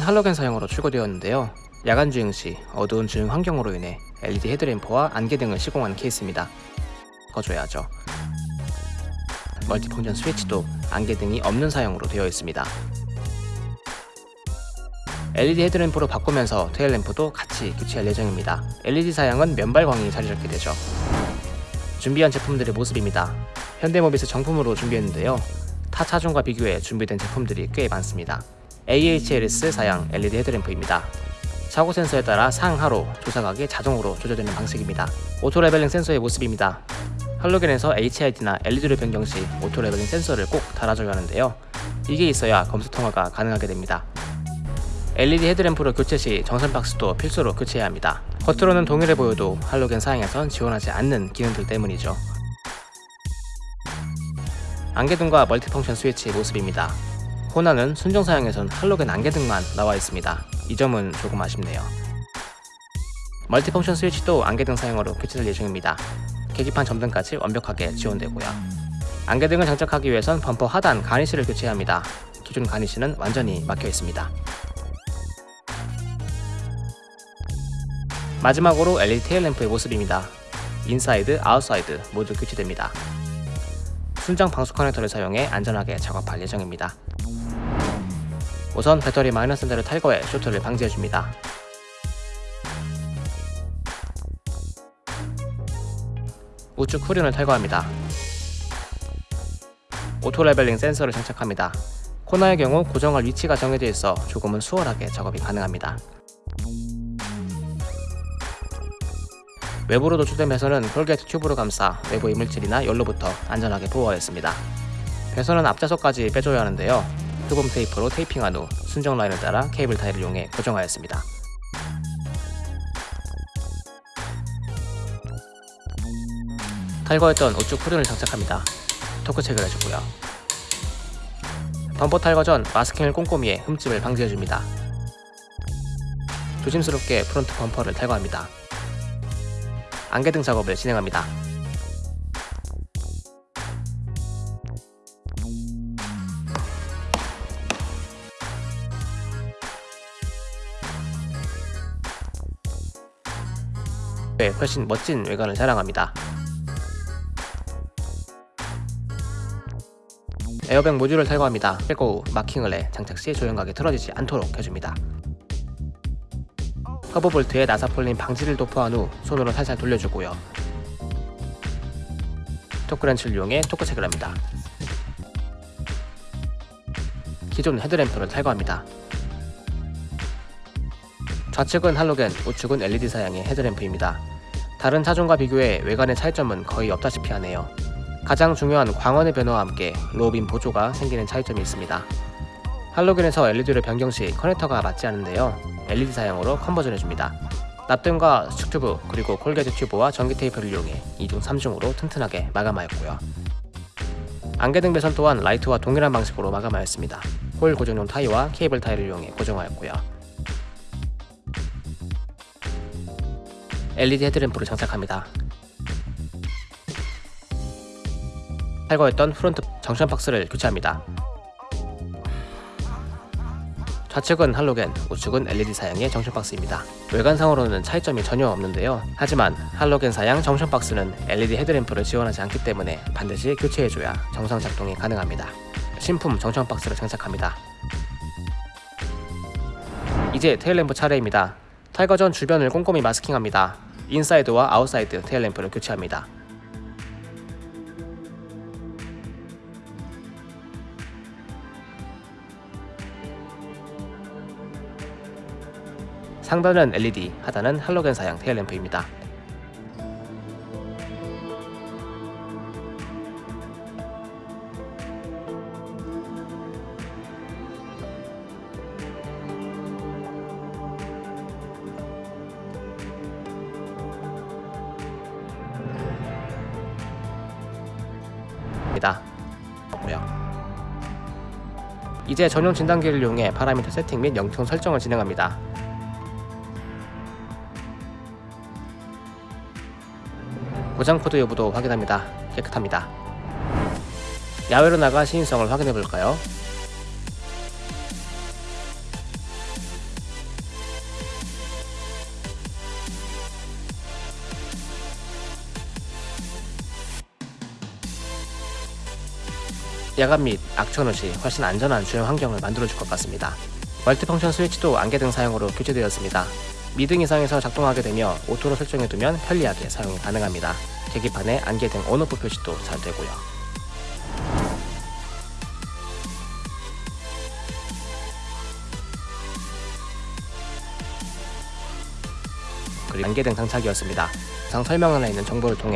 할로겐 사양으로 출고되었는데요. 야간 주행 시 어두운 주행 환경으로 인해 LED 헤드램프와 안개등을 시공한 케이스입니다. 꺼줘야죠. multifunction 스위치도 안개등이 없는 사양으로 되어 있습니다. LED 헤드램프로 바꾸면서 테일램프도 같이 교체할 예정입니다. LED 사양은 면발광이 자리 잡게 되죠. 준비한 제품들의 모습입니다. 현대모비스 정품으로 준비했는데요. 타 차종과 비교해 준비된 제품들이 꽤 많습니다. AHLS 사양 LED 헤드램프입니다. 차고 센서에 따라 상하로 조사각이 자동으로 조절되는 방식입니다. auto leveling 센서의 모습입니다. 할로겐에서 HID나 LED로 변경 시 auto leveling 센서를 꼭 달아줘야 하는데요. 이게 있어야 검사 통과가 가능하게 됩니다. LED 헤드램프로 교체 시 junction 박스도 필수로 교체해야 합니다. 겉으로는 동일해 보여도 할로겐 사양에선 지원하지 않는 기능들 때문이죠. 안개등과 multifunction 스위치의 모습입니다. 코나는 순정 사양에선 할로겐 안개등만 나와 있습니다. 이 점은 조금 아쉽네요. multifunction 스위치도 안개등 사양으로 교체될 예정입니다. 계기판 점등까지 완벽하게 지원되고요. 안개등을 장착하기 위해선 범퍼 하단 garnish를 교체해야 합니다. 기존 garnish는 완전히 막혀 있습니다. 마지막으로 LED 테일램프의 모습입니다. 인사이드, 아웃사이드 모두 교체됩니다. 순정 방수 커넥터를 사용해 안전하게 작업할 예정입니다. 우선 배터리 마이너스 센터를 탈거해 쇼트를 방지해줍니다. 우측 후륜을 탈거합니다. auto leveling 센서를 장착합니다. 코나의 경우 고정할 위치가 정해져 있어 조금은 수월하게 작업이 가능합니다. 외부로 노출된 배선은 corrugate 튜브로 감싸 외부 이물질이나 열로부터 안전하게 보호하였습니다. 배선은 앞좌석까지 빼줘야 하는데요. 흡음 테이프로 테이핑한 후 순정 라인을 따라 케이블 타이를 이용해 고정하였습니다. 탈거했던 우측 후륜을 장착합니다. 토크 체크를 해주고요. 범퍼 탈거 전 마스킹을 꼼꼼히 해 흠집을 방지해줍니다. 조심스럽게 프론트 범퍼를 탈거합니다. 안개등 작업을 진행합니다. 네, 훨씬 멋진 외관을 자랑합니다. 에어백 모듈을 탈거합니다. 탈거 후 마킹을 해 장착 시 조향각이 틀어지지 않도록 해줍니다. 허브 볼트에 나사풀림 방지제를 도포한 후 손으로 살살 돌려주고요. 토크렌치를 이용해 토크 체크를 합니다. 기존 헤드램프를 탈거합니다. 좌측은 할로겐, 우측은 LED 사양의 헤드램프입니다. 다른 차종과 비교해 외관의 차이점은 거의 없다시피 하네요. 가장 중요한 광원의 변화와 함께 low beam 보조가 생기는 차이점이 있습니다. 할로겐에서 LED로 변경 시 커넥터가 맞지 않은데요. LED 사양으로 conversion 해줍니다. 납땜과 수축튜브 그리고 corrugate 튜브와 전기 테이프를 이용해 2중 3중으로 튼튼하게 마감하였고요. 안개등 배선 또한 라이트와 동일한 방식으로 마감하였습니다. 홀 고정용 타이와 케이블 타이를 이용해 고정하였고요. LED 헤드램프를 장착합니다. 탈거했던 프론트 junction 박스를 교체합니다. 좌측은 할로겐, 우측은 LED 사양의 junction 박스입니다. 외관상으로는 차이점이 전혀 없는데요. 하지만 할로겐 사양 junction 박스는 LED 헤드램프를 지원하지 않기 때문에 반드시 교체해줘야 정상 작동이 가능합니다. 신품 junction 박스를 장착합니다. 이제 테일램프 차례입니다. 탈거 전 주변을 꼼꼼히 마스킹합니다. 인사이드와 아웃사이드 테일램프를 교체합니다. 상단은 LED, 하단은 할로겐 사양 테일램프입니다. 입니다. 이제 전용 진단기를 이용해 파라미터 세팅 및 영점 설정을 진행합니다. 고장 코드 여부도 확인합니다. 깨끗합니다. 야외로 나가 시인성을 확인해 볼까요? 야간 및 악천후 시 훨씬 안전한 주행 환경을 만들어줄 것 같습니다. multifunction 스위치도 안개등 사용으로 교체되었습니다. 미등 이상에서 작동하게 되며 auto로 설정해두면 편리하게 사용이 가능합니다. 계기판에 안개등 on/off 표시도 잘 되고요. 그리고 안개등 장착이었습니다. 상 설명란에 있는 정보를 통해